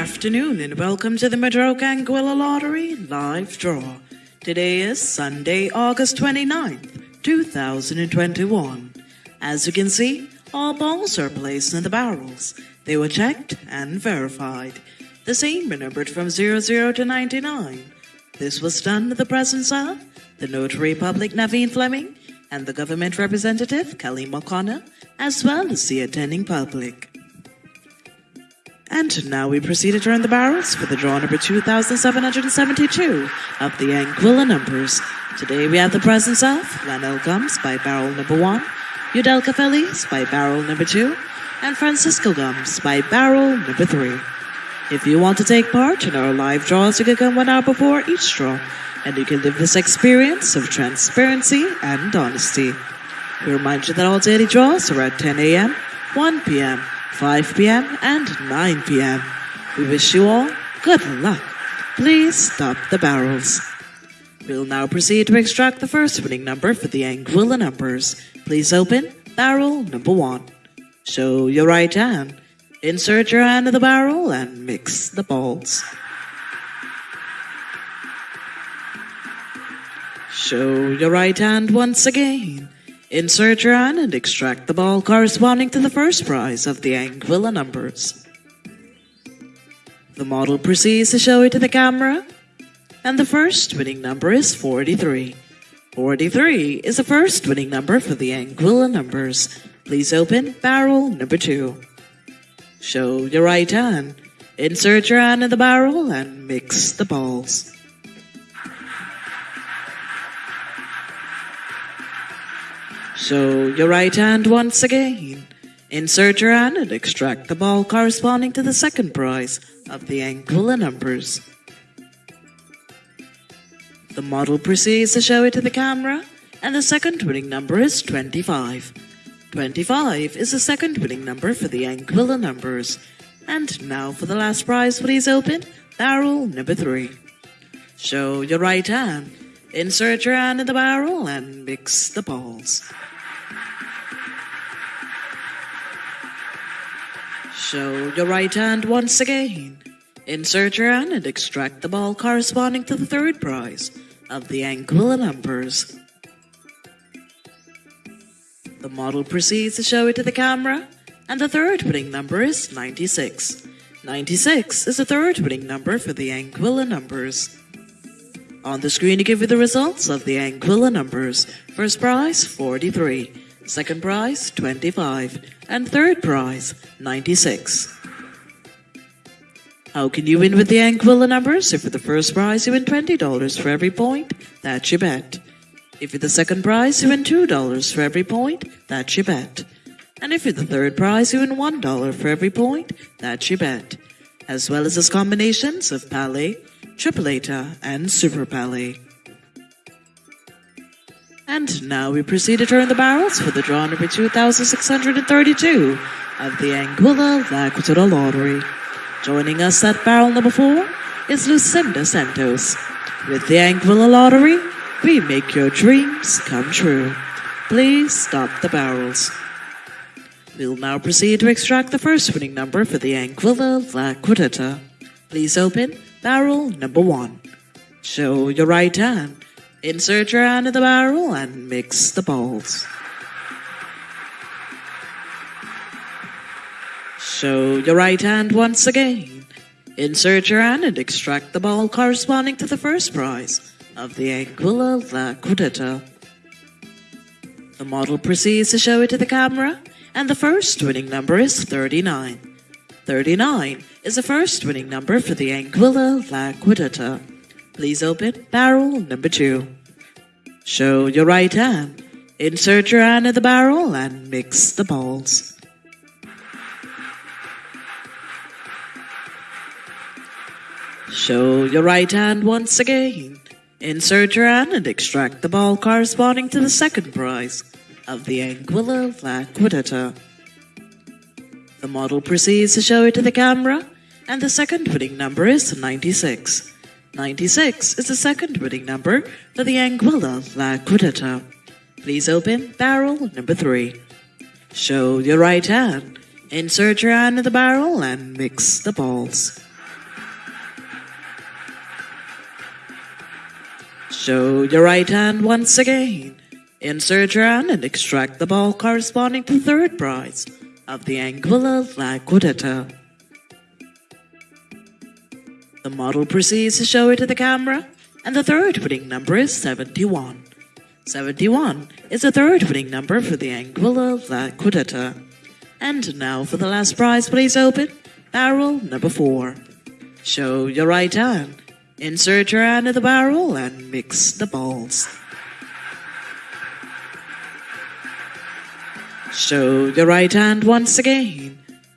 afternoon and welcome to the Madroca Anguilla Lottery live draw. Today is Sunday, August 29th, 2021. As you can see, all balls are placed in the barrels. They were checked and verified. The same were numbered from 00 to 99. This was done in the presence of the Notary Public Naveen Fleming and the government representative Kelly O'Connor, as well as the attending public. And now we proceed to turn the barrels for the draw number 2772 of the Anguilla numbers. Today we have the presence of Lanel Gums by barrel number 1, Udelka Feliz by barrel number 2, and Francisco Gums by barrel number 3. If you want to take part in our live draws, you can come one hour before each draw, and you can live this experience of transparency and honesty. We remind you that all daily draws are at 10 a.m., 1 p.m., 5 p.m., and 9 p.m. We wish you all good luck. Please stop the barrels. We'll now proceed to extract the first winning number for the Anguilla numbers. Please open barrel number one. Show your right hand. Insert your hand in the barrel and mix the balls. Show your right hand once again. Insert your hand and extract the ball corresponding to the first prize of the Anguilla numbers. The model proceeds to show it to the camera, and the first winning number is 43. 43 is the first winning number for the Anguilla numbers. Please open barrel number 2. Show your right hand. Insert your hand in the barrel and mix the balls. Show your right hand once again. Insert your hand and extract the ball corresponding to the second prize of the Anguilla numbers. The model proceeds to show it to the camera, and the second winning number is 25. 25 is the second winning number for the Anguilla numbers. And now for the last prize, please open barrel number 3. Show your right hand. Insert your hand in the barrel and mix the balls. Show your right hand once again. Insert your hand and extract the ball corresponding to the third prize of the Anguilla numbers. The model proceeds to show it to the camera, and the third winning number is 96. 96 is the third winning number for the Anguilla numbers. On the screen to give you the results of the Anguilla numbers. First prize, 43. Second prize, 25. And third prize, 96. How can you win with the Anguilla numbers? If for the first prize you win $20 for every point, that's your bet. If you're the second prize, you win $2 for every point, that's your bet. And if you're the third prize, you win $1 for every point, that's your bet. As well as its combinations of Palé, Tripleta, and Super Palé. And now we proceed to turn the barrels for the draw number 2632 of the Anguilla La Lottery. Joining us at barrel number 4 is Lucinda Santos. With the Anguilla Lottery, we make your dreams come true. Please stop the barrels. We'll now proceed to extract the first winning number for the Anguilla La Please open barrel number 1. Show your right hand Insert your hand in the barrel and mix the balls. Show your right hand once again. Insert your hand and extract the ball corresponding to the first prize of the Anguilla La. The model proceeds to show it to the camera, and the first winning number is 39. 39 is the first winning number for the Anguilla La. Please open barrel number two. Show your right hand. Insert your hand in the barrel and mix the balls. Show your right hand once again. Insert your hand and extract the ball corresponding to the second prize of the Anguilla La. The model proceeds to show it to the camera, and the second winning number is 96. 96 is the second winning number for the Anguilla La Cuarteta. Please open barrel number 3. Show your right hand. Insert your hand in the barrel and mix the balls. Show your right hand once again. Insert your hand and extract the ball corresponding to third prize of the Anguilla La Cuarteta. The model proceeds to show it to the camera, and the third winning number is 71. 71 is the third winning number for the Anguilla Liquidata. And now for the last prize, please open barrel number 4. Show your right hand. Insert your hand in the barrel and mix the balls. Show your right hand once again.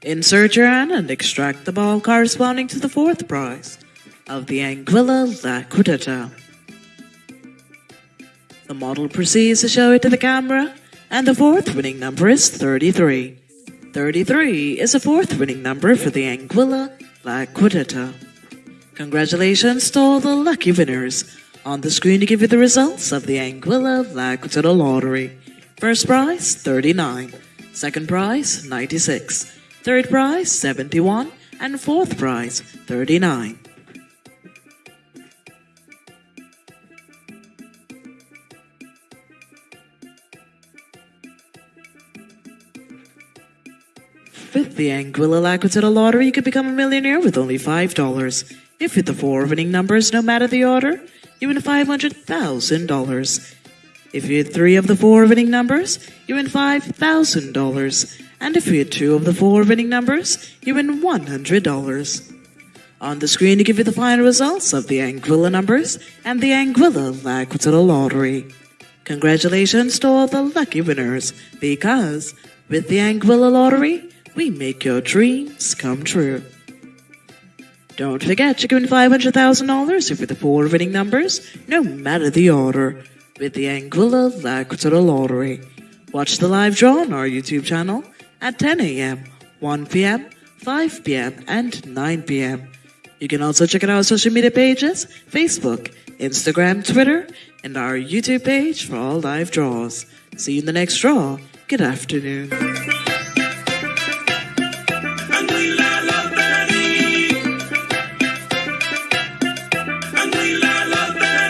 Insert your hand and extract the ball corresponding to the fourth prize of the Anguilla Liquidata. The model proceeds to show it to the camera, and the fourth winning number is 33. 33 is the fourth winning number for the Anguilla Liquidata. Congratulations to all the lucky winners. On the screen to give you the results of the Anguilla Liquidata Lottery. First prize, 39. Second prize, 96. Third prize, 71. And fourth prize, 39. With the Anguilla Liquidata Lottery, you could become a millionaire with only $5. If with the four winning numbers, no matter the order, you win $500,000. If you had three of the four winning numbers, you win $5,000. And if you had two of the four winning numbers, you win $100. On the screen to give you the final results of the Anguilla numbers and the Anguilla Liquidata Lottery. Congratulations to all the lucky winners, because with the Anguilla Lottery, we make your dreams come true. Don't forget you can win $500,000 if with the four winning numbers, no matter the order, with the Anguilla Liquidata Lottery. Watch the live draw on our YouTube channel at 10 a.m., 1 p.m., 5 p.m., and 9 p.m. You can also check out our social media pages Facebook, Instagram, Twitter, and our YouTube page for all live draws. See you in the next draw. Good afternoon.